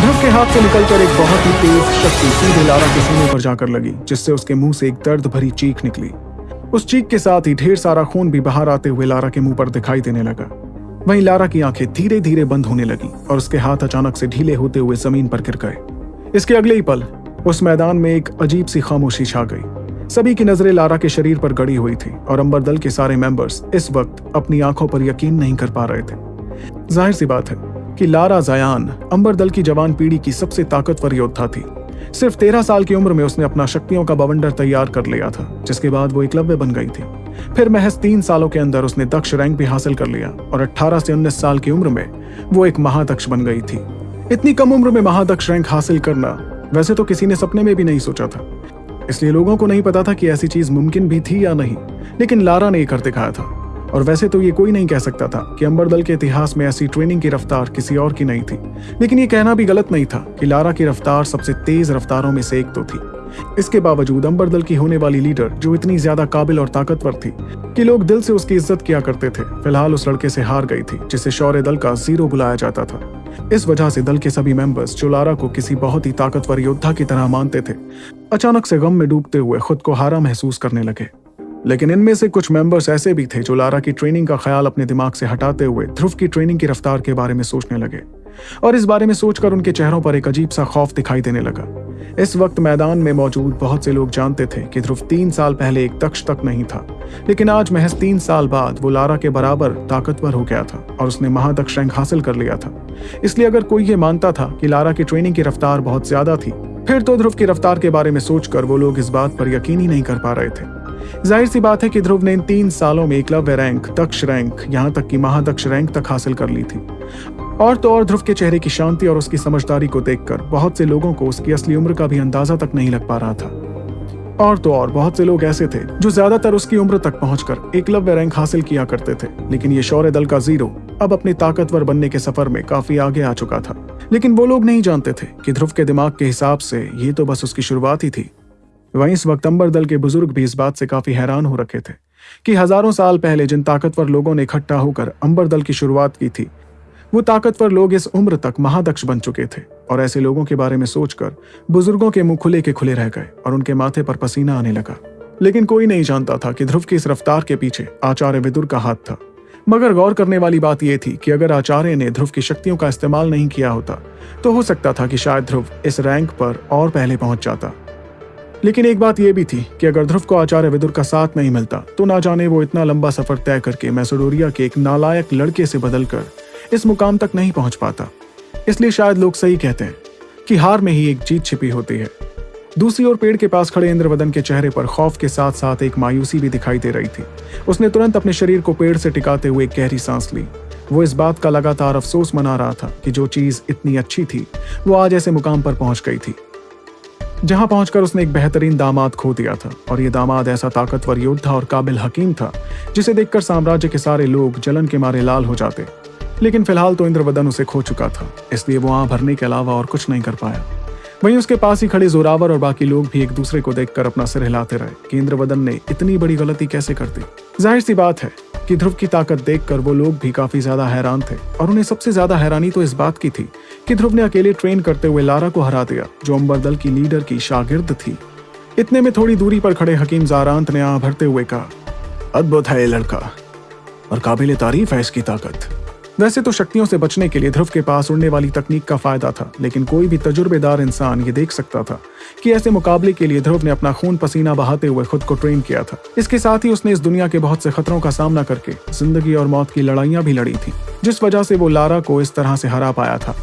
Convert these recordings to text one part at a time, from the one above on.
ध्रुव के हाथ से निकलकर एक बहुत ही तेज शक्ति सीधे लारा के सीने पर जाकर लगी, जिससे उसके मुँह से एक दर्द भरी चीख निकली। उस चीख के साथ ही ढेर सारा खून भी बाहर आते हुए लारा के मुँह पर दिखाई देने लगा। वहीं लारा की आँखें धीरे धीरे बंद होने लगी और उसके हाथ अचानक से ढीले होते हुए ज़मीन पर गिर गए। इसके अगले ही पल, उस मैदान में एक अजीब सी खामोशी छा गई। सभी की नज़रें लारा के शरीर पर गड़ी हुई थी और अंबर दल के सारे मेंबर्स इस वक्त अपनी आँखों पर यकीन नहीं कर पा रहे थे। ज़ाहिर सी बात है कि लारा जयान, अंबर दल की जवान पीढ़ी की सबसे ताकतवर योद्धा थी। सिर्फ़ तेरह साल की उम्र में उसने अपना शक्तियों का बवंडर तैयार कर लिया था, जिसके बाद वो एकलव्य बन गई थी। फिर महज तीन सालों के अंदर उसने दक्ष रैंक भी हासिल कर लिया और 18 से 19 साल की उम्र में वो एक महादक्ष बन गई थी। इतनी कम उम्र में महादक्ष रैंक हासिल करना वैसे तो किसी ने सपने में भी नहीं सोचा था। इसलिए लोगों को नहीं पता था कि ऐसी चीज़ मुमकिन भी थी या नहीं, लेकिन लारा ने यह कर दिखाया था। और वैसे तो ये कोई नहीं कह सकता था कि अंबर दल के इतिहास में ऐसी ट्रेनिंग की रफ्तार किसी और की नहीं थी। लेकिन ये कहना भी गलत नहीं था कि लारा की रफ्तार सबसे तेज रफ्तारों में से एक तो थी। इसके बावजूद अंबर दल की होने वाली लीडर जो इतनी ज़्यादा काबिल और ताकतवर थी कि लोग दिल से उसकी इज़्ज़त किया करते थे, फ़िलहाल उस लड़के से हार गई थी, जिसे शौर्य दल का ज़ीरो बुलाया जाता था। इस वजह से दल के सभी मेंबर्स जो लारा को किसी बहुत ही ताकतवर योद्धा की तरह मानते थे, अचानक से गम में डूबते हुए खुद को हारा महसूस करने लगे। लेकिन इनमें से कुछ मेंबर्स ऐसे भी थे जो लारा की ट्रेनिंग का ख्याल अपने दिमाग से हटाते हुए ध्रुव की ट्रेनिंग की रफ्तार के बारे में सोचने लगे। और इस बारे में सोचकर उनके चेहरों पर एक अजीब सा खौफ दिखाई देने लगा। इस वक्त मैदान में मौजूद बहुत से लोग जानते थे कि ध्रुव तीन साल पहले एक दक्ष तक नहीं था, लेकिन आज महज तीन साल बाद वो लारा के बराबर ताकतवर हो गया था और उसने महादक्ष रैंक हासिल कर लिया था। इसलिए अगर कोई ये मानता था कि लारा की ट्रेनिंग की रफ्तार बहुत ज़्यादा थी, फिर तो ध्रुव की रफ्तार के बारे में सोचकर वो लोग इस बात पर यकीन ही नहीं कर पा रहे थे। ज़ाहिर सी बात है कि ध्रुव ने इन तीन सालों में एकलव्य रैंक, दक्ष रैंक, यहाँ तक कि महादक्ष रैंक तक हासिल कर ली थी। और तो और ध्रुव के चेहरे की शांति और उसकी समझदारी को देखकर बहुत से लोगों को उसकी असली उम्र का भी अंदाज़ा तक नहीं लग पा रहा था। और तो और बहुत से लोग ऐसे थे जो ज़्यादातर उसकी उम्र तक पहुंचकर एकलव्य रैंक हासिल किया करते थे, लेकिन ये शौर्य दल का ज़ीरो अब अपने ताकतवर बनने के सफ़र में काफ़ी आगे आ चुका था। लेकिन वो लोग नहीं जानते थे कि ध्रुव के दिमाग के हिसाब से ये तो बस उसकी शुरुआत ही थी। वहीं इस वक्त अंबर दल के बुज़ुर्ग भी इस बात से काफ़ी हैरान हो रखे थे कि हज़ारों साल पहले जिन ताकतवर लोगों ने इकट्ठा होकर अंबर दल की शुरुआत की थी, वो ताकतवर लोग इस उम्र तक महादक्ष बन चुके थे और ऐसे लोगों के बारे में सोचकर बुज़ुर्गों के मुँह खुले के खुले रह गए और उनके माथे पर पसीना आने लगा। लेकिन कोई नहीं जानता था कि ध्रुव की इस रफ्तार के पीछे आचार्य विदुर का हाथ था। मगर गौर करने वाली बात यह थी कि अगर आचार्य ने ध्रुव की शक्तियों का इस्तेमाल नहीं किया होता तो हो सकता था कि शायद ध्रुव इस रैंक पर और पहले पहुँच जाता। लेकिन एक बात यह भी थी कि अगर ध्रुव को आचार्य विदुर का साथ नहीं मिलता तो ना जाने वो इतना लंबा सफ़र तय करके मैसोडोरिया के एक नालायक लड़के से बदलकर इस मुकाम तक नहीं पहुँच पाता। इसलिए शायद लोग सही कहते हैं कि हार में ही एक जीत छिपी होती है। दूसरी ओर पेड़ के पास खड़े इंद्रवदन के चेहरे पर खौफ के साथ साथ एक मायूसी भी दिखाई दे रही थी। उसने तुरंत अपने शरीर को पेड़ से टिकाते हुए गहरी सांस ली। वो इस बात का लगातार अफसोस मना रहा था कि जो चीज़ इतनी अच्छी थी, वो आज ऐसे मुकाम पर पहुँच गई थी। जहाँ पहुंचकर उसने एक बेहतरीन दामाद खो दिया था। और ये दामाद ऐसा ताकतवर योद्धा और काबिल हकीम था, जिसे देखकर साम्राज्य के सारे लोग जलन के मारे लाल हो जाते। लेकिन फ़िलहाल तो इंद्रवदन उसे खो चुका था, इसलिए वो वहाँ भरने के अलावा और कुछ नहीं कर पाया। वहीं उसके पास ही खड़े जोरावर और बाकी लोग भी एक दूसरे को देखकर अपना सिर हिलाते रहे कि इंद्रवदन ने इतनी बड़ी गलती कैसे कर दी। ज़ाहिर सी बात है कि ध्रुव की ताकत देखकर वो लोग भी काफ़ी ज़्यादा हैरान थे, और उन्हें सबसे ज़्यादा हैरानी तो इस बात की थी कि ध्रुव ने अकेले ट्रेन करते हुए लारा को हरा दिया, जो अंबर दल की लीडर की शागिर्द थी। इतने में थोड़ी दूरी पर खड़े हकीम जारांत ने आ भरते हुए कहा, अद्भुत है ये लड़का, और काबिल तारीफ़ है इसकी ताकत। वैसे तो शक्तियों से बचने के लिए ध्रुव के पास उड़ने वाली तकनीक का फ़ायदा था, लेकिन कोई भी तजुर्बेदार इंसान ये देख सकता था कि ऐसे मुकाबले के लिए ध्रुव ने अपना खून पसीना बहाते हुए खुद को ट्रेन किया था। इसके साथ ही उसने इस दुनिया के बहुत से खतरों का सामना करके ज़िंदगी और मौत की लड़ाइयाँ भी लड़ी थी, जिस वजह से वो लारा को इस तरह से हरा पाया था।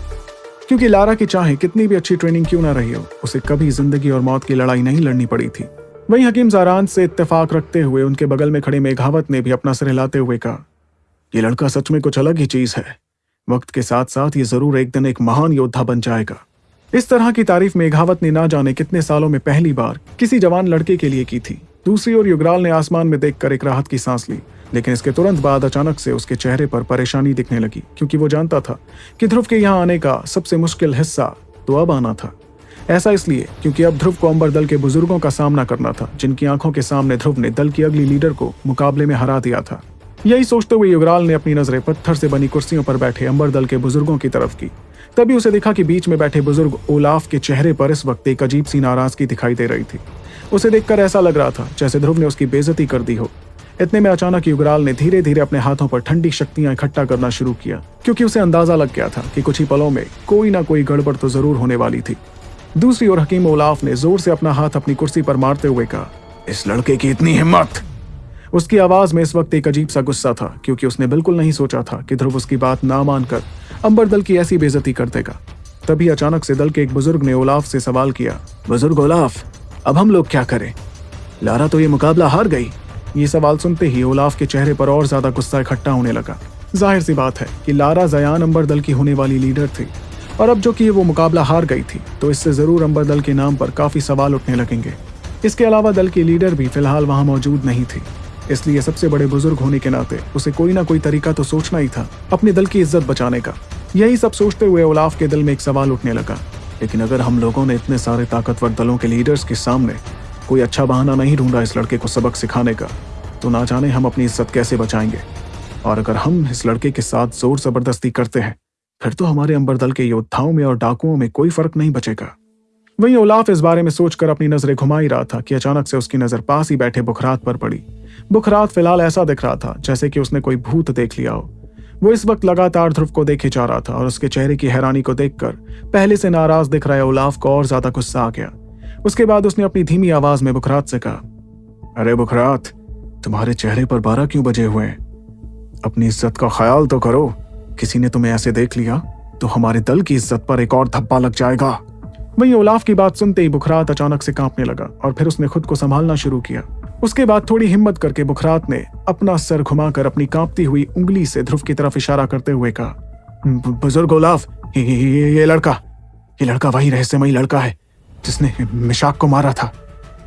क्योंकि लारा की चाहे कितनी भी अच्छी ट्रेनिंग क्यों ना रही हो, उसे कभी ज़िंदगी और मौत की लड़ाई नहीं लड़नी पड़ी थी। वहीं हकीम जारान से इत्तेफाक रखते हुए उनके बगल में खड़े मेघावत ने भी अपना सिर हिलाते हुए कहा, ये लड़का सच में कुछ अलग ही चीज़ है। वक्त के साथ साथ ये ज़रूर एक दिन एक महान योद्धा बन जाएगा। इस तरह की तारीफ़ मेघावत ने ना जाने कितने सालों में पहली बार किसी जवान लड़के के लिए की थी। दूसरी ओर युगराल ने आसमान में देखकर एक राहत की सांस ली। लेकिन इसके तुरंत बाद अचानक से उसके चेहरे पर परेशानी दिखने लगी, क्योंकि वो जानता था कि ध्रुव के यहाँ आने का सबसे मुश्किल हिस्सा तो अब आना था। ऐसा इसलिए क्योंकि अब ध्रुव को अंबर दल के बुज़ुर्गों का सामना करना था, जिनकी आँखों के सामने ध्रुव ने दल की अगली लीडर को मुकाबले में हरा दिया था। यही सोचते हुए युगराल ने अपनी नज़रें पत्थर से बनी कुर्सियों पर बैठे अंबर दल के बुज़ुर्गों की तरफ़ की। तभी उसे देखा कि बीच में बैठे बुज़ुर्ग ओलाफ के चेहरे पर इस वक्त एक अजीब सी नाराज़गी दिखाई दे रही थी। उसे देखकर ऐसा लग रहा था जैसे ध्रुव ने उसकी बेजती कर दी हो। इतने में अचानक युगराल ने धीरे धीरे अपने हाथों पर ठंडी शक्तियाँ इकट्ठा करना शुरू किया, क्योंकि उसे अंदाज़ा लग गया था कि कुछ ही पलों में कोई ना कोई गड़बड़ तो ज़रूर होने वाली थी। दूसरी ओर हकीम ओलाफ ने ज़ोर से अपना हाथ अपनी कुर्सी पर मारते हुए कहा, इस लड़के की इतनी हिम्मत! उसकी आवाज़ में इस वक्त एक अजीब सा गुस्सा था, क्योंकि उसने बिल्कुल नहीं सोचा था कि ध्रुव उसकी बात ना मानकर अंबर दल की ऐसी बेजती कर देगा। तभी अचानक से दल के एक बुज़ुर्ग ने ओलाफ से सवाल किया, बुज़ुर्ग ओलाफ, अब हम लोग क्या करें? लारा तो ये मुकाबला हार गई। ये सवाल सुनते ही ओलाफ के चेहरे पर और ज़्यादा गुस्सा इकट्ठा होने लगा। ज़ाहिर सी बात है कि लारा जयान अंबर दल की होने वाली लीडर थी। और अब जो कि वो मुकाबला हार गई थी तो इससे ज़रूर अंबर दल के नाम पर काफ़ी सवाल उठने लगेंगे। इसके अलावा दल की लीडर भी फ़िलहाल वहाँ मौजूद नहीं थी। इसलिए सबसे बड़े बुज़ुर्ग होने के नाते उसे कोई ना कोई तरीका तो सोचना ही था, अपने दल की इज़्ज़त बचाने का। यही सब सोचते हुए ओलाफ के दिल में एक सवाल उठने लगा। लेकिन अगर हम लोगों ने इतने सारे ताकतवर दलों के लीडर्स के सामने कोई अच्छा बहाना नहीं ढूंढा इस लड़के को सबक सिखाने का। तो ना जाने हम अपनी इज़्ज़त कैसे बचाएँगे। और अगर हम इस लड़के के साथ ज़ोर ज़बरदस्ती करते हैं, फिर तो हमारे अंबर दल के योद्धाओं में और डाकुओं में कोई फ़र्क नहीं बचेगा। वहीं ओलाफ इस बारे में सोचकर अपनी नज़रें घुमा ही रहा था कि अचानक से उसकी नज़र पास ही बैठे बुखरात पर पड़ी। बुखरात फ़िलहाल ऐसा दिख रहा था, जैसे कि उसने कोई भूत देख लिया हो। वो इस वक्त लगातार ध्रुव को देखे जा रहा था और उसके चेहरे की हैरानी को देखकर पहले से नाराज़ दिख रहे ओलाफ को और ज़्यादा गुस्सा आ गया। उसके बाद उसने अपनी धीमी आवाज़ में बुखरात से कहा अरे बुखरात तुम्हारे चेहरे पर बारह क्यों बजे हुए हैं? अपनी इज़्ज़त का ख्याल तो करो। किसी ने तुम्हें ऐसे देख लिया तो हमारे दल की इज़्ज़त पर एक और धब्बा लग जाएगा। वही ओलाफ की बात सुनते ही बुखरात अचानक से कांपने लगा और फिर उसने खुद को संभालना शुरू किया। उसके बाद थोड़ी हिम्मत करके बुखरात ने अपना सर घुमाकर अपनी कांपती हुई उंगली से ध्रुव की तरफ़ इशारा करते हुए कहा बुज़ुर्ग ओलाफ ये, लड़का ये लड़का वही रहस्यमयी लड़का है। जिसने मिशाक को मारा था।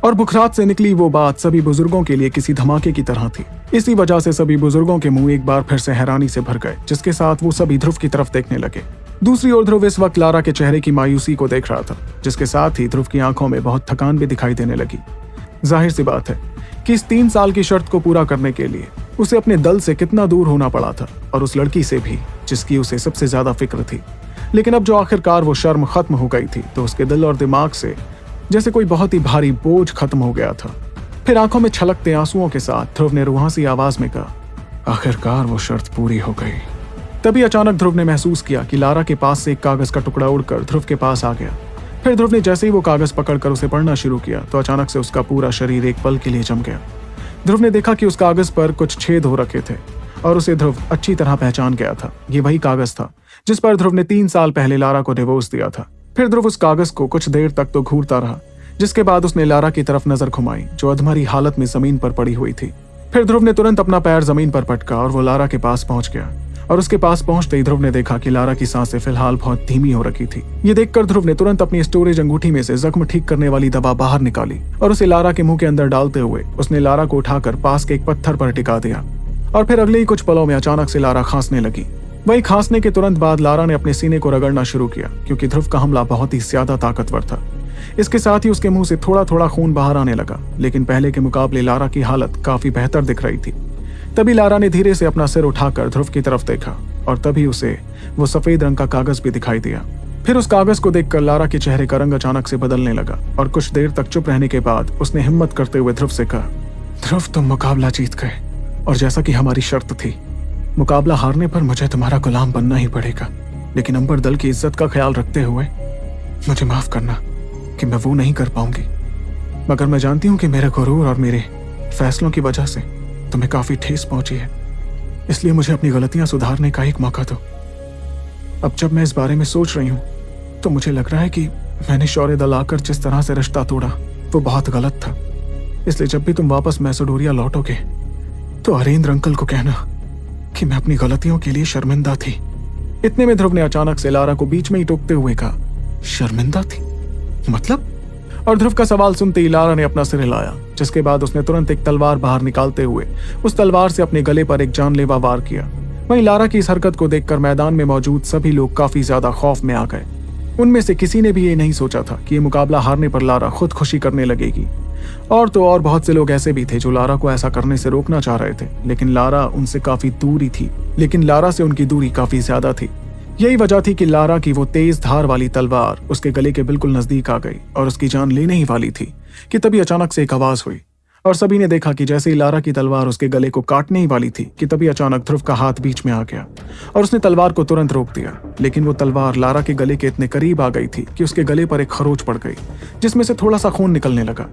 और बुखरात से निकली वो बात सभी बुज़ुर्गों के लिए किसी धमाके की तरह थी। इसी वजह से सभी बुज़ुर्गों के मुँह एक बार फिर से हैरानी से भर गए, जिसके साथ वो सभी ध्रुव की तरफ़ देखने लगे। दूसरी ओर ध्रुव इस वक्त लारा के चेहरे की मायूसी को देख रहा था, जिसके साथ ही ध्रुव की आँखों में बहुत थकान भी दिखाई देने लगी। ज़ाहिर सी बात है कि इस तीन साल की शर्त को पूरा करने के लिए उसे अपने दल से कितना दूर होना पड़ा था, और उस लड़की से भी, जिसकी उसे सबसे ज़्यादा फ़िक्र थी। लेकिन अब जो आखिरकार वो शर्म खत्म हो गई थी तो उसके दिल और दिमाग से जैसे कोई बहुत ही भारी बोझ खत्म हो गया था। फिर आँखों में छलकते आंसुओं के साथ ध्रुव ने रुहासी आवाज़ में कहा, आखिरकार वो शर्त पूरी हो गई। तभी अचानक ध्रुव ने महसूस किया कि लारा के पास से एक कागज़ का टुकड़ा उड़कर ध्रुव के पास आ गया। फिर ध्रुव ने जैसे ही वो कागज़ पकड़कर उसे पढ़ना शुरू किया तो अचानक से उसका पूरा शरीर एक पल के लिए जम गया। ध्रुव ने देखा कि उस कागज़ पर कुछ छेद हो रखे थे। और उसे ध्रुव अच्छी तरह पहचान गया था। ये वही कागज़ था, जिस पर ध्रुव ने तीन साल पहले लारा को डिवोर्स दिया था। फिर ध्रुव उस कागज़ को कुछ देर तक तो घूरता रहा, जिसके बाद उसने लारा की तरफ़ नज़र घुमाई, जो अधमरी हालत में ज़मीन पर पड़ी हुई थी। फिर ध्रुव ने तुरंत अपना पैर ज़मीन पर पटका और वो लारा के पास पहुँच गया, और उसके पास पहुँचते ही ध्रुव ने देखा कि लारा की साँसें फ़िलहाल बहुत धीमी हो रखी थी। ये देखकर ध्रुव ने तुरंत अपनी स्टोरेज अंगूठी में से जख्म ठीक करने वाली दवा बाहर निकाली, और उसे लारा के मुँह के अंदर डालते हुए उसने लारा को उठाकर पास के एक पत्थर पर टिका दिया। और फिर अगले ही कुछ पलों में अचानक से लारा खांसने लगी। वही खांसने के तुरंत बाद लारा ने अपने सीने को रगड़ना शुरू किया, क्योंकि ध्रुव का हमला बहुत ही ज़्यादा ताकतवर था। इसके साथ ही उसके मुँह से थोड़ा थोड़ा खून बाहर आने लगा, लेकिन पहले के मुकाबले लारा की हालत काफ़ी बेहतर दिख रही थी। तभी लारा ने धीरे से अपना सिर उठाकर ध्रुव की तरफ़ देखा, और तभी उसे वो सफ़ेद रंग का कागज़ भी दिखाई दिया। फिर उस कागज़ को देखकर लारा के चेहरे का रंग अचानक से बदलने लगा, और कुछ देर तक चुप रहने के बाद उसने हिम्मत करते हुए ध्रुव से कहा, ध्रुव, तुम मुकाबला जीत गए। और जैसा कि हमारी शर्त थी, मुकाबला हारने पर मुझे तुम्हारा गुलाम बनना ही पड़ेगा। लेकिन अंबर दल की इज़्ज़त का ख्याल रखते हुए, मुझे माफ़ करना कि मैं वो नहीं कर पाऊँगी। मगर मैं जानती हूँ कि मेरे गुरूर और मेरे फैसलों की वजह से तुम्हें काफ़ी ठेस पहुँची है। इसलिए मुझे अपनी गलतियाँ सुधारने का एक मौका दो। अब जब मैं इस बारे में सोच रही हूँ तो मुझे लग रहा है कि मैंने शौर्य दल आकर जिस तरह से रिश्ता तोड़ा, वो बहुत गलत था। इसलिए जब भी तुम वापस मैसोडोरिया लौटोगे तो हरेंद्र अंकल को कहना कि मैं अपनी गलतियों के लिए शर्मिंदा थी। इतने में ध्रुव ने अचानक से लारा को बीच में ही टोकते हुए कहा, शर्मिंदा थी? मतलब? और ध्रुव का सवाल सुनते ही लारा ने अपना सिर हिलाया, जिसके बाद उसने तुरंत एक तलवार बाहर निकालते हुए उस तलवार से अपने गले पर एक जानलेवा वार किया। वहीं लारा की इस हरकत को देखकर मैदान में मौजूद सभी लोग काफ़ी ज़्यादा खौफ में आ गए। उनमें से किसी ने भी ये नहीं सोचा था कि ये मुकाबला हारने पर लारा खुद खुशी करने लगेगी। और तो और बहुत से लोग ऐसे भी थे जो लारा को ऐसा करने से रोकना चाह रहे थे। लेकिन लारा उनसे काफ़ी दूरी थी। लेकिन लारा से उनकी दूरी काफ़ी ज़्यादा थी। यही वजह थी कि लारा की वो तेज धार वाली तलवार उसके गले के बिल्कुल नज़दीक आ गई और उसकी जान लेने ही वाली थी कि तभी अचानक से एक आवाज़ हुई। और सभी ने देखा कि जैसे ही लारा की तलवार उसके गले को काटने ही वाली थी, कि तभी अचानक ध्रुव का हाथ बीच में आ गया और उसने तलवार को तुरंत रोक दिया। लेकिन वो तलवार लारा के गले के इतने करीब आ गई थी कि उसके गले पर एक खरोच पड़ गई, जिसमें से थोड़ा सा खून निकलने लगा।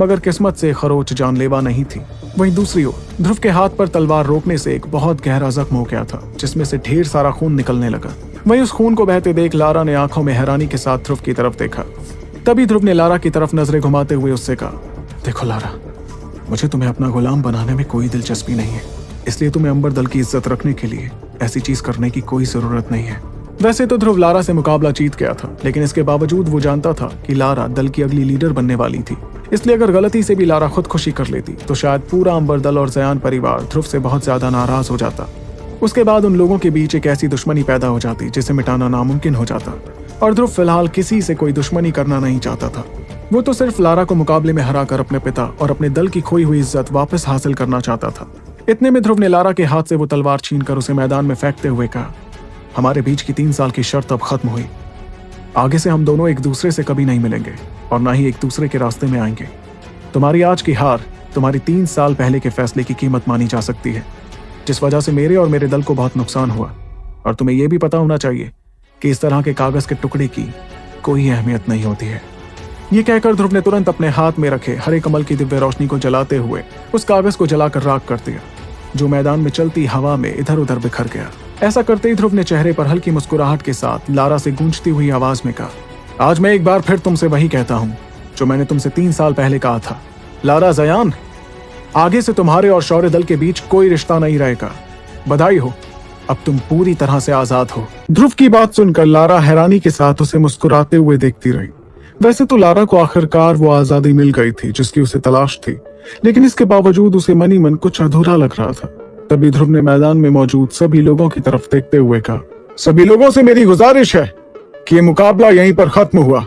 मगर किस्मत से खरोच जानलेवा नहीं थी। वहीं दूसरी ओर, ध्रुव के हाथ पर तलवार रोकने से एक बहुत गहरा जख्म हो गया था, जिसमें से ढेर सारा खून निकलने लगा। वहीं उस खून को बहते देख लारा ने आँखों में हैरानी के साथ ध्रुव की तरफ़ देखा। तभी ध्रुव ने लारा की तरफ़ नज़रें घुमाते हुए उससे कहा, देखो लारा मुझे तुम्हें अपना गुलाम बनाने में कोई दिलचस्पी नहीं है। इसलिए तुम्हें अंबर दल की इज़्ज़त रखने के लिए ऐसी चीज़ करने की कोई ज़रूरत नहीं है। वैसे तो ध्रुव लारा से मुकाबला जीत गया था, लेकिन इसके बावजूद वो जानता था कि लारा दल की अगली लीडर बनने वाली थी। इसलिए अगर गलती से भी लारा खुदकुशी कर लेती तो शायद पूरा अंबर दल और जयान परिवार ध्रुव से बहुत ज़्यादा नाराज़ हो जाता। उसके बाद उन लोगों के बीच एक ऐसी दुश्मनी पैदा हो जाती, जिसे मिटाना नामुमकिन हो जाता। और ध्रुव फ़िलहाल किसी से कोई दुश्मनी करना नहीं चाहता था। वो तो सिर्फ़ लारा को मुकाबले में हराकर अपने पिता और अपने दल की खोई हुई इज़्ज़त वापस हासिल करना चाहता था। इतने में ध्रुव ने लारा के हाथ से वो तलवार छीनकर उसे मैदान में फेंकते हुए कहा, हमारे बीच की तीन साल की शर्त अब खत्म हुई। आगे से हम दोनों एक दूसरे से कभी नहीं मिलेंगे और ना ही एक दूसरे के रास्ते में आएँगे। तुम्हारी आज की हार तुम्हारी तीन साल पहले के फैसले की कीमत मानी जा सकती है, जिस वजह से मेरे और मेरे दल को बहुत नुकसान हुआ। और तुम्हें यह भी पता होना चाहिए कि इस तरह के कागज़ के टुकड़े की कोई अहमियत नहीं होती है। ये कहकर ध्रुव ने तुरंत अपने हाथ में रखे हरे कमल की दिव्य रोशनी को जलाते हुए उस कागज़ को जलाकर राख कर दिया, जो मैदान में चलती हवा में इधर उधर बिखर गया। ऐसा करते ही ध्रुव ने चेहरे पर हल्की मुस्कुराहट के साथ लारा से गूंजती हुई आवाज़ में कहा, आज मैं एक बार फिर तुमसे वही कहता हूँ, जो मैंने तुमसे तीन साल पहले कहा था। लारा जयान, आगे से तुम्हारे और शौर्य दल के बीच कोई रिश्ता नहीं रहेगा। बधाई हो। अब तुम पूरी तरह से आज़ाद हो। ध्रुव की बात सुनकर लारा हैरानी के साथ उसे मुस्कुराते हुए देखती रही। वैसे तो लारा को आखिरकार वो आज़ादी मिल गई थी, जिसकी उसे तलाश थी। लेकिन इसके बावजूद उसे मनी मन कुछ अधूरा लग रहा था। तभी ध्रुव ने मैदान में मौजूद सभी लोगों की तरफ़ देखते हुए कहा, सभी लोगों से मेरी गुजारिश है कि ये मुकाबला यहीं पर खत्म हुआ।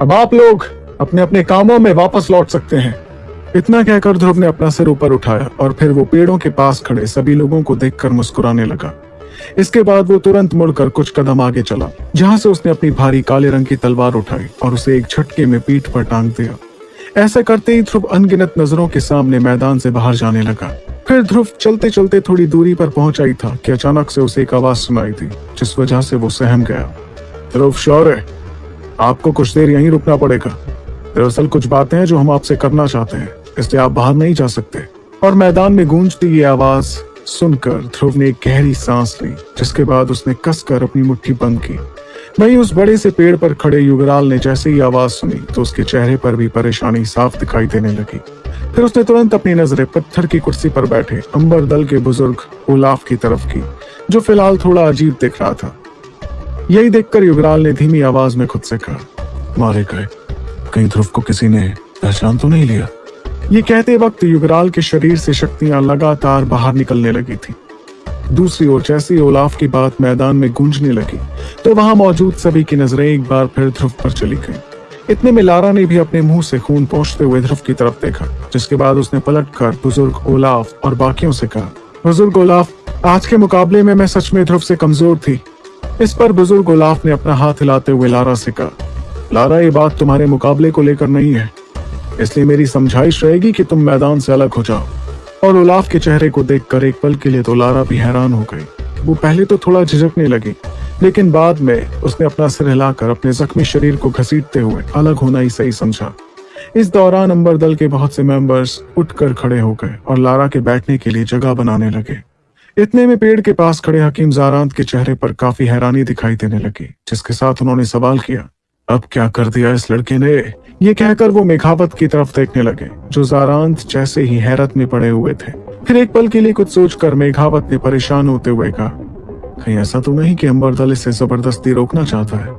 अब आप लोग अपने अपने कामों में वापस लौट सकते हैं। इतना कहकर ध्रुव ने अपना सिर ऊपर उठाया और फिर वो पेड़ों के पास खड़े सभी लोगों को देखकर मुस्कुराने लगा। इसके बाद वो तुरंत मुड़कर कुछ कदम आगे चला, जहाँ से उसने अपनी भारी काले रंग की तलवार उठाई और उसे एक झटके में पीठ पर टांग दिया। ऐसा करते ही ध्रुव अनगिनत नज़रों के सामने मैदान से बाहर जाने लगा। फिर ध्रुव चलते चलते थोड़ी दूरी पर पहुँचा ही था कि अचानक से उसे एक आवाज़ सुनाई थी जिस वजह से वो सहम गया। ध्रुव, शौर्य! आपको कुछ देर यहीं रुकना पड़ेगा। दरअसल कुछ बातें हैं जो हम आपसे करना चाहते हैं, इसलिए आप बाहर नहीं जा सकते। और मैदान में गूंजती ये आवाज़ सुनकर ध्रुव ने गहरी सांस ली, जिसके बाद उसने कसकर अपनी मुट्ठी बंद की। वहीं उस बड़े से पेड़ पर खड़े युगराल ने जैसे ही आवाज़ सुनी तो उसके चेहरे पर भी परेशानी साफ़ दिखाई देने लगी। फिर उसने तुरंत अपनी नज़रें पत्थर की कुर्सी पर बैठे, अंबर दल के बुज़ुर्ग उलाफ की तरफ़ की, जो फ़िलहाल थोड़ा अजीब दिख रहा था। यही देखकर युगराल ने धीमी आवाज़ में खुद से कहा, मारे गए। कहीं ध्रुव को किसी ने पहचान तो नहीं लिया? ये कहते वक्त युगराल के शरीर से शक्तियाँ लगातार बाहर निकलने लगी थी। दूसरी ओर जैसी ओलाफ की बात मैदान में गूंजने लगी तो वहाँ मौजूद सभी की नज़रें एक बार फिर ध्रुव पर चली गई। इतने में लारा ने भी अपने मुँह से खून पहुँचते हुए ध्रुव की तरफ़ देखा, जिसके बाद उसने पलट कर बुज़ुर्ग ओलाफ और बाकियों से कहा, बुज़ुर्ग ओलाफ आज के मुकाबले में मैं सच में ध्रुव से कमज़ोर थी। इस पर बुज़ुर्ग ओलाफ ने अपना हाथ हिलाते हुए लारा से कहा, लारा, ये बात तुम्हारे मुकाबले को लेकर नहीं है। इसलिए मेरी समझाइश रहेगी कि तुम मैदान से अलग हो जाओ। और उलाफ के चेहरे को देखकर एक पल के लिए तो लारा भी हैरान हो गई। वो पहले तो थोड़ा झिझकने लगी, लेकिन बाद में उसने अपना सिर हिलाकर अपने जख्मी शरीर को घसीटते हुए अलग होना ही सही समझा। इस दौरान अंबर दल के बहुत से मेंबर्स उठकर खड़े हो गए और लारा के बैठने के लिए जगह बनाने लगे। इतने में पेड़ के पास खड़े हकीम जारांत के चेहरे पर काफ़ी हैरानी दिखाई देने लगी, जिसके साथ उन्होंने सवाल किया, अब क्या कर दिया इस लड़के ने? ये कहकर वो मेघावत की तरफ़ देखने लगे, जो जारांत जैसे ही हैरत में पड़े हुए थे। फिर एक पल के लिए कुछ सोचकर मेघावत ने परेशान होते हुए कहा, कहीं ऐसा तो नहीं कि अंबर दल इसे ज़बरदस्ती रोकना चाहता है?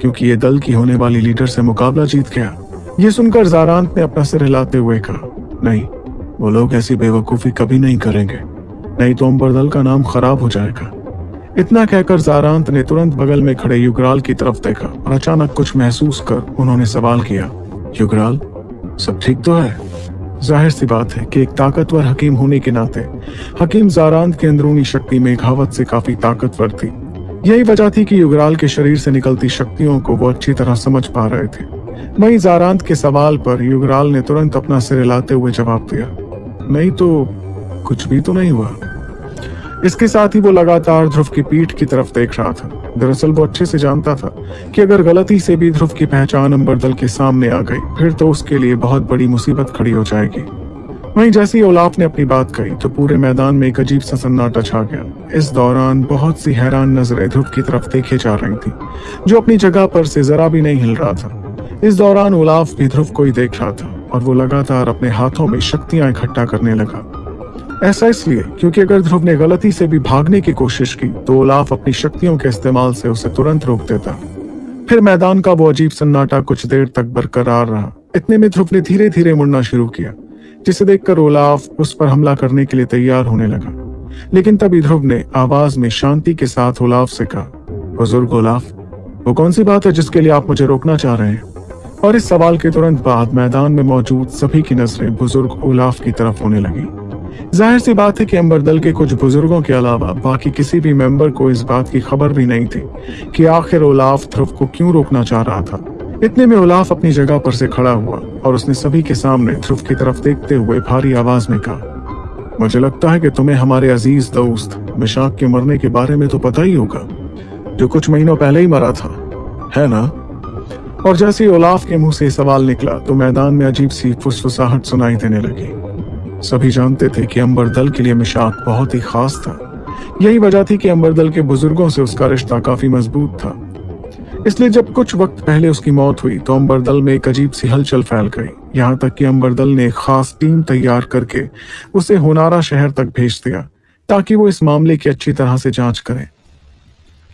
क्योंकि ये दल की होने वाली लीडर से मुकाबला जीत गया। ये सुनकर जारांत ने अपना सिर हिलाते हुए कहा, नहीं, वो लोग ऐसी बेवकूफ़ी कभी नहीं करेंगे। नहीं तो अंबर दल का नाम खराब हो जाएगा। इतना कहकर जारांत ने तुरंत बगल में खड़े युगराल की तरफ़ देखा और अचानक कुछ महसूस कर उन्होंने सवाल किया युगराल सब ठीक तो है? ज़ाहिर सी बात है कि एक ताकतवर हकीम होने के नाते, हकीम जारांत की अंदरूनी शक्ति मेघावत से काफ़ी ताकतवर थी। यही वजह थी कि युगराल के शरीर से निकलती शक्तियों को वो अच्छी तरह समझ पा रहे थे। वहीं जारांत के सवाल पर युगराल ने तुरंत अपना सिर हिलाते हुए जवाब दिया, नहीं तो कुछ भी तो नहीं हुआ। इसके साथ ही वो लगातार ध्रुव की पीठ की तरफ़ देख रहा था। दरअसल वो अच्छे से जानता था कि अगर गलती से भी ध्रुव की पहचान अंबरदल के सामने आ गई, फिर तो उसके लिए बहुत बड़ी मुसीबत खड़ी हो जाएगी। वहीं जैसे ही ओलाफ ने अपनी बात कही तो पूरे मैदान में एक अजीब सा सन्नाटा छा गया। इस दौरान बहुत सी हैरान नज़रें ध्रुव की तरफ़ देखे जा रही थी, जो अपनी जगह पर से जरा भी नहीं हिल रहा था। इस दौरान ओलाफ भी ध्रुव को ही देख रहा था, और वो लगातार अपने हाथों में शक्तियाँ इकट्ठा करने लगा। ऐसा इसलिए क्योंकि अगर ध्रुव ने गलती से भी भागने की कोशिश की तो ओलाफ अपनी शक्तियों के इस्तेमाल से उसे तुरंत रोक देता। फिर मैदान का वो अजीब सन्नाटा कुछ देर तक बरकरार रहा। इतने में ध्रुव ने धीरे धीरे मुड़ना शुरू किया, जिसे देखकर ओलाफ उस पर हमला करने के लिए तैयार होने लगा। लेकिन तभी ध्रुव ने आवाज़ में शांति के साथ ओलाफ से कहा, बुज़ुर्ग ओलाफ वो कौन सी बात है जिसके लिए आप मुझे रोकना चाह रहे हैं? और इस सवाल के तुरंत बाद मैदान में मौजूद सभी की नज़रें बुज़ुर्ग ओलाफ की तरफ़ होने लगी। ज़ाहिर सी बात है कि अंबर दल के कुछ बुज़ुर्गों के अलावा बाकी किसी भी मेंबर को इस बात की खबर भी नहीं थी कि आखिर ओलाफ ध्रुव को क्यों रोकना चाह रहा था। इतने में ओलाफ अपनी जगह पर से खड़ा हुआ और उसने सभी के सामने ध्रुव की तरफ़ देखते हुए भारी आवाज़ में कहा, मुझे लगता है कि तुम्हें हमारे अज़ीज़ दोस्त मिशाक के मरने के बारे में तो पता ही होगा, जो कुछ महीनों पहले ही मरा था, है ना? और जैसे ओलाफ के मुँह से सवाल निकला तो मैदान में अजीब सी फुसफुसाहट सुनाई देने लगी। सभी जानते थे कि अंबर दल के लिए मिशाक बहुत ही खास था। यही वजह थी कि अंबर दल के बुज़ुर्गों से उसका रिश्ता काफ़ी मज़बूत था। इसलिए जब कुछ वक्त पहले उसकी मौत हुई तो अंबर दल में एक अजीब सी हलचल फैल गई। यहाँ तक कि अंबर दल ने एक खास टीम तैयार करके उसे होनारा शहर तक भेज दिया, ताकि वो इस मामले की अच्छी तरह से जाँच करें।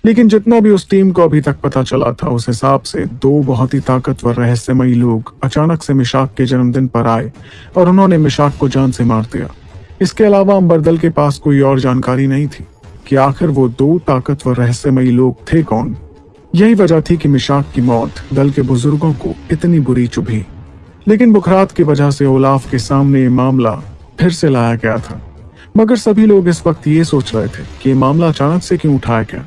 लेकिन जितना भी उस टीम को अभी तक पता चला था, उस हिसाब से दो बहुत ही ताकतवर रहस्यमयी लोग अचानक से मिशाक के जन्मदिन पर आए और उन्होंने मिशाक को जान से मार दिया। इसके अलावा अंबरदल के पास कोई और जानकारी नहीं थी कि आखिर वो दो ताकतवर रहस्यमयी लोग थे कौन। यही वजह थी कि मिशाक की मौत दल के बुज़ुर्गों को इतनी बुरी चुभी। लेकिन बुखरात की वजह से ओलाफ के सामने ये मामला फिर से लाया गया था। मगर सभी लोग इस वक्त ये सोच रहे थे कि ये मामला अचानक से क्यों उठाया गया।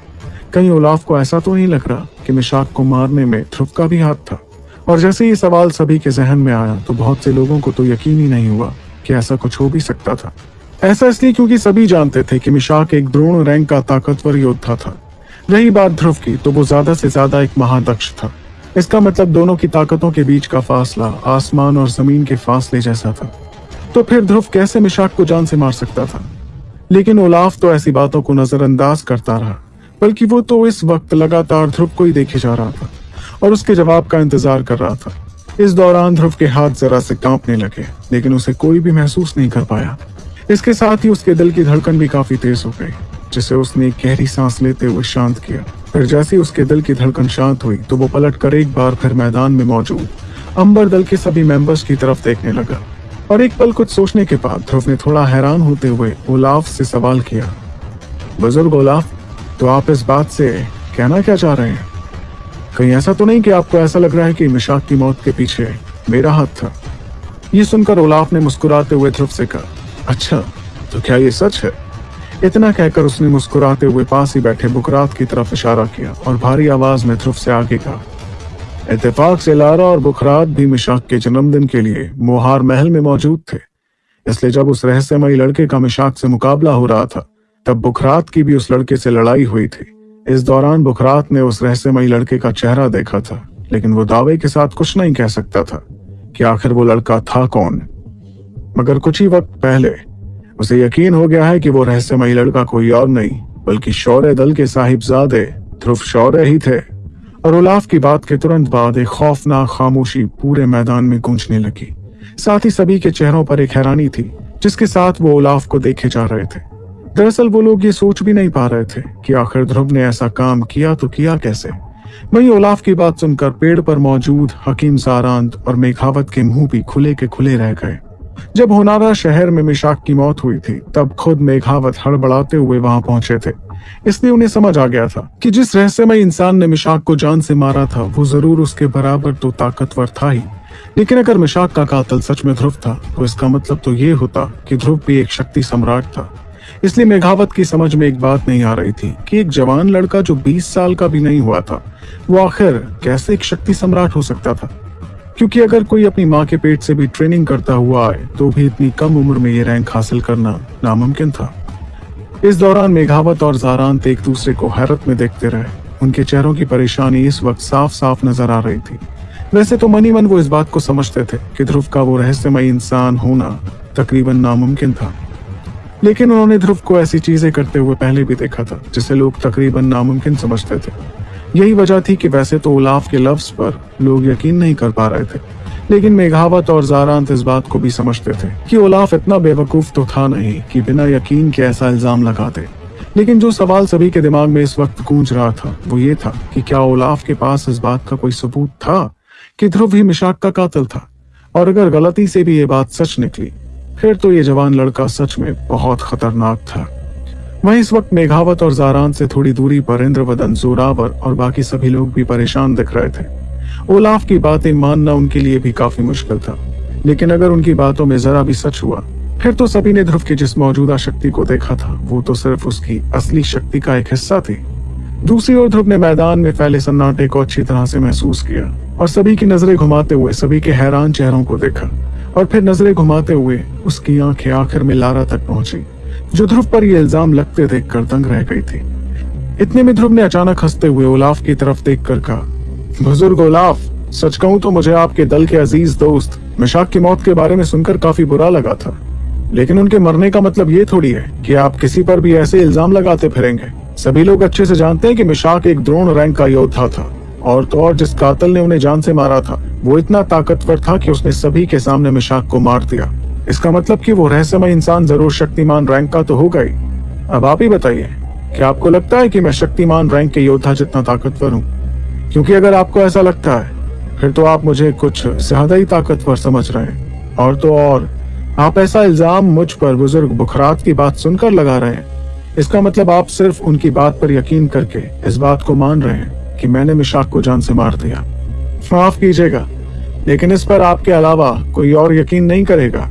कहीं ओलाफ को ऐसा तो नहीं लग रहा कि मिशाक को मारने में ध्रुव का भी हाथ था। और जैसे ये सवाल सभी के जहन में आया तो बहुत से लोगों को तो यकीन ही नहीं हुआ कि ऐसा कुछ हो भी सकता था। ऐसा इसलिए क्योंकि सभी जानते थे कि मिशाक एक द्रोण रैंक का ताकतवर योद्धा था। रही बात ध्रुव की तो वो ज़्यादा से ज़्यादा एक महादक्ष था। इसका मतलब दोनों की ताकतों के बीच का फासला आसमान और ज़मीन के फासले जैसा था। तो फिर ध्रुव कैसे मिशाक को जान से मार सकता था? लेकिन ओलाफ तो ऐसी बातों को नजरअंदाज करता रहा। बल्कि वो तो इस वक्त लगातार ध्रुव को ही देखे जा रहा था और उसके जवाब का इंतज़ार कर रहा था। इस दौरान ध्रुव के हाथ जरा से कांपने लगे, लेकिन उसे कोई भी महसूस नहीं कर पाया। इसके साथ ही उसके दिल की धड़कन भी काफ़ी तेज हो गई, जिसे उसने गहरी सांस लेते हुए शांत किया। फिर जैसे उसके दिल की धड़कन शांत हुई तो वो पलट कर एक बार फिर मैदान में मौजूद, अंबर दल के सभी मेंबर्स की तरफ़ देखने लगा। और एक पल कुछ सोचने के बाद ध्रुव ने थोड़ा हैरान होते हुए ओलाफ से सवाल किया, बुज़ुर्ग ओलाफ तो आप इस बात से कहना क्या चाह रहे हैं? कहीं ऐसा तो नहीं कि आपको ऐसा लग रहा है कि मिशाक की मौत के पीछे मेरा हाथ था। ये सुनकर ओलाफ ने मुस्कुराते हुए ध्रुव से कहा अच्छा तो क्या ये सच है? इतना कहकर उसने मुस्कुराते हुए पास ही बैठे बुकरात की तरफ़ इशारा किया और भारी आवाज़ में ध्रुव से आगे कहा इतफाक से लारा और बुखरात भी मिशाक के जन्मदिन के लिए मोहार महल में मौजूद थे, इसलिए जब उस रहस्यमयी लड़के का मिशाक से मुकाबला हो रहा था तब बुखरात की भी उस लड़के से लड़ाई हुई थी। इस दौरान बुखरात ने उस रहस्यमयी लड़के का चेहरा देखा था, लेकिन वो दावे के साथ कुछ नहीं कह सकता था कि आखिर वो लड़का था कौन। मगर कुछ ही वक्त पहले उसे यकीन हो गया है कि वो रहस्यमयी लड़का कोई और नहीं, बल्कि शौर्य दल के साहिबजादे ध्रुव शौर्य ही थे। और उलाफ की बात के तुरंत बाद एक खौफनाक खामोशी पूरे मैदान में गूंजने लगी। साथ ही सभी के चेहरों पर एक हैरानी थी, जिसके साथ वो उलाफ को देखे जा रहे थे। दरअसल वो लोग ये सोच भी नहीं पा रहे थे कि आखिर ध्रुव ने ऐसा काम किया तो किया कैसे। वही ओलाफ की बात सुनकर पेड़ पर मौजूद हकीम सारांत और मेघावत के मुँह भी खुले के खुले रह गए। जब होनारा शहर में मिशाक की मौत हुई थी, तब खुद मेघावत हड़बड़ाते हुए वहाँ पहुँचे थे। इसलिए उन्हें समझ आ गया था कि जिस रहस्यमय इंसान ने मिशाक को जान से मारा था, वो ज़रूर उसके बराबर तो ताकतवर था ही। लेकिन अगर मिशाक का कातल सच में ध्रुव था तो इसका मतलब तो ये होता कि ध्रुव भी एक शक्ति सम्राट था। इसलिए मेघावत की समझ में एक बात नहीं आ रही थी कि एक जवान लड़का जो 20 साल का भी नहीं हुआ था, वो आखिर कैसे एक शक्ति सम्राट हो सकता था? क्योंकि अगर कोई अपनी माँ के पेट से भी ट्रेनिंग करता हुआ आए तो भी इतनी कम उम्र में ये रैंक हासिल करना नामुमकिन था। इस दौरान मेघावत और जारांत एक दूसरे को हैरत में देखते रहे। उनके चेहरों की परेशानी इस वक्त साफ़ साफ़ नज़र आ रही थी। वैसे तो मनी मन वो इस बात को समझते थे कि ध्रुव का वो रहस्यमय इंसान होना तकरीबन नामुमकिन था। लेकिन उन्होंने ध्रुव को ऐसी चीज़ें करते हुए पहले भी देखा था, जिसे लोग तकरीबन नामुमकिन समझते थे। यही वजह थी कि वैसे तो उलाफ के लफ्ज पर लोग यकीन नहीं कर पा रहे थे, लेकिन मेघावत और जारांत इस बात को भी समझते थे कि उलाफ इतना बेवकूफ़ तो था नहीं कि बिना यकीन के ऐसा इल्ज़ाम लगा दे। लेकिन जो सवाल सभी के दिमाग में इस वक्त गूंज रहा था, वो ये था कि क्या उलाफ के पास इस बात का कोई सबूत था कि ध्रुव ही मिशाक का कातिल था? और अगर गलती से भी ये बात सच निकली फिर तो ये जवान लड़का सच में बहुत खतरनाक था। वहीं इस वक्त मेघावत और जारान से थोड़ी दूरी पर इंद्रवदन, जोरावर और बाकी सभी लोग भी परेशान दिख रहे थे। ओलाफ की बातें मानना उनके लिए भी काफ़ी मुश्किल था। लेकिन अगर उनकी बातों में जरा भी सच हुआ, फिर तो सभी ने ध्रुव की जिस मौजूदा शक्ति को देखा था, वो तो सिर्फ़ उसकी असली शक्ति का एक हिस्सा थी। दूसरी ओर ध्रुव ने मैदान में फैले सन्नाटे को अच्छी तरह से महसूस किया और सभी की नज़रें घुमाते हुए सभी के हैरान चेहरों को देखा। और फिर नज़रें घुमाते हुए उसकी आँखें आखिर में लारा तक पहुँची, जो ध्रुव पर यह इल्ज़ाम लगते देख कर दंग रह गई थी। इतने में ध्रुव ने अचानक हँसते हुए उलाफ की तरफ़ देख कर कहा, बुज़ुर्ग उलाफ, सच कहूँ तो मुझे आपके दल के अज़ीज़ दोस्त मिशाक की मौत के बारे में सुनकर काफ़ी बुरा लगा था। लेकिन उनके मरने का मतलब ये थोड़ी है कि आप किसी पर भी ऐसे इल्ज़ाम लगाते फिरेंगे। सभी लोग अच्छे से जानते हैं कि मिशाक एक द्रोण रैंक का योद्धा था। और तो और जिस कातल ने उन्हें जान से मारा था, वो इतना ताकतवर था कि उसने सभी के सामने मिशाक को मार दिया। इसका मतलब कि वो रहस्यमय इंसान ज़रूर शक्तिमान रैंक का तो ही अब आप ही बताइए, क्या आपको लगता है कि मैं शक्तिमान रैंक के योद्धा जितना ताकतवर हूँ? क्योंकि अगर आपको ऐसा लगता है, फिर तो आप मुझे कुछ ज़्यादा ही ताकतवर समझ रहे हैं। और तो और, आप ऐसा इल्ज़ाम मुझ पर बुज़ुर्ग बुखरात की बात सुनकर लगा रहे हैं। इसका मतलब आप सिर्फ़ उनकी बात पर यकीन करके इस बात को मान रहे हैं। कि मैंने मिशाक को जान से मार दिया। माफ़ कीजिएगा, लेकिन इस पर आपके अलावा कोई और यकीन नहीं करेगा।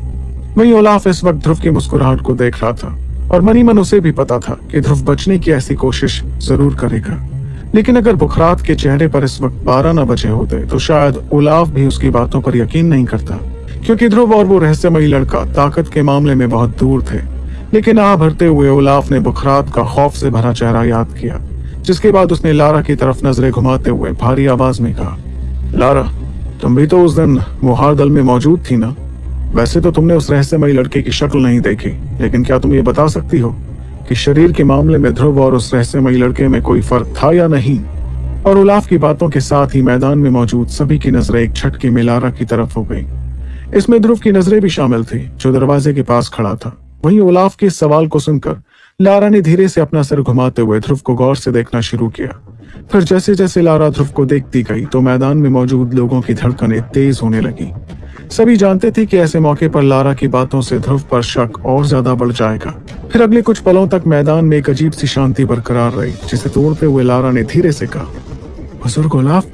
वही ओलाफ इस वक्त ध्रुव की मुस्कुराहट को देख रहा था, और मनी मन उसे भी पता था कि ध्रुव बचने की ऐसी कोशिश ज़रूर करेगा। लेकिन अगर बुखरात के चेहरे पर इस वक्त बारह न बचे होते तो शायद ओलाफ भी उसकी बातों पर यकीन नहीं करता। क्योंकि ध्रुव और वो रहस्यमयी लड़का ताकत के मामले में बहुत दूर थे, लेकिन आ भरते हुए ओलाफ ने बुखरात का खौफ से भरा चेहरा याद किया। जिसके बाद उसने लारा की तरफ़ नज़रें घुमाते हुए भारी आवाज़ में कहा, लारा, तुम भी तो उस दिन मुहार दल में मौजूद थी ना? वैसे तो तुमने उस रहस्यमयी लड़के की शक्ल नहीं देखी, लेकिन क्या तुम ये बता सकती हो कि शरीर के मामले में ध्रुव और उस रहस्यमयी लड़के में कोई फ़र्क था या नहीं? और उलाफ की बातों के साथ ही मैदान में मौजूद सभी की नज़रें एक छटके में लारा की तरफ़ हो गई। इसमें ध्रुव की नज़रें भी शामिल थी, जो दरवाजे के पास खड़ा था। वहीं उलाफ के सवाल को सुनकर लारा ने धीरे से अपना सर घुमाते हुए ध्रुव को गौर से देखना शुरू किया। फिर जैसे जैसे लारा ध्रुव को देखती गई तो मैदान में मौजूद लोगों की धड़कनें तेज होने लगी। सभी जानते थे कि ऐसे मौके पर लारा की बातों से ध्रुव पर शक और ज़्यादा बढ़ जाएगा। फिर अगले कुछ पलों तक मैदान में एक अजीब सी शांति बरकरार रही, जिसे तोड़ते हुए लारा ने धीरे से कहा बुज़ुर्ग गुलाब,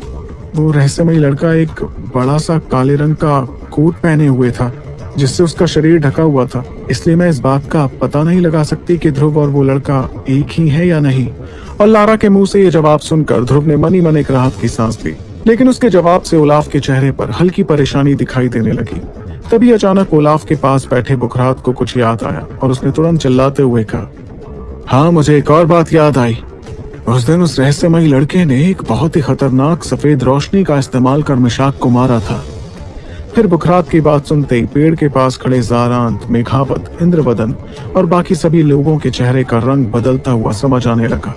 वो रहस्यमय लड़का एक बड़ा सा काले रंग का कोट पहने हुए था। जिससे उसका शरीर ढका हुआ था। इसलिए मैं इस बात का पता नहीं लगा सकती कि ध्रुव और वो लड़का एक ही है या नहीं। और लारा के मुँह से ये जवाब सुनकर ध्रुव ने मनी मन एक राहत की सांस ली। लेकिन उसके जवाब से उलाफ के चेहरे पर हल्की परेशानी दिखाई देने लगी। तभी अचानक उलाफ के पास बैठे बुखरात को कुछ याद आया और उसने तुरंत चिल्लाते हुए कहा हाँ मुझे एक और बात याद आई। उस दिन उस रहस्यमयी लड़के ने एक बहुत ही खतरनाक सफ़ेद रोशनी का इस्तेमाल कर मिशाक को मारा था। फिर बुखरात की बात सुनते ही पेड़ के पास खड़े जारांत, मेघावत, इंद्रवदन और बाकी सभी लोगों के चेहरे का रंग बदलता हुआ समझ आने लगा।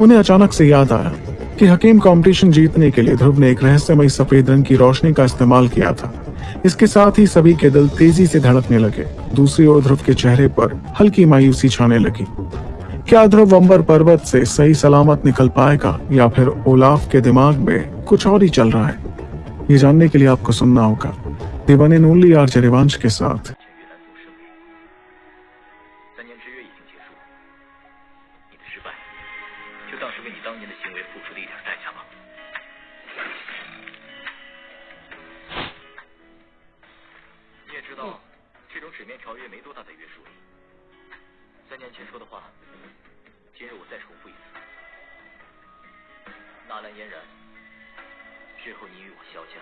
उन्हें अचानक से याद आया कि हकीम कंपटीशन जीतने के लिए ध्रुव ने एक रहस्यमय सफ़ेद रंग की रोशनी का इस्तेमाल किया था। इसके साथ ही सभी के दिल तेज़ी से धड़कने लगे। दूसरी ओर ध्रुव के चेहरे पर हल्की मायूसी छाने लगी। क्या ध्रुव अंबर पर्वत से सही सलामत निकल पाएगा या फिर ओलाफ के दिमाग में कुछ और ही चल रहा है? ये जानने के लिए आपको सुनना होगा। दिवाने ओनली आर जरिवांश के साथ। 之后你与我萧家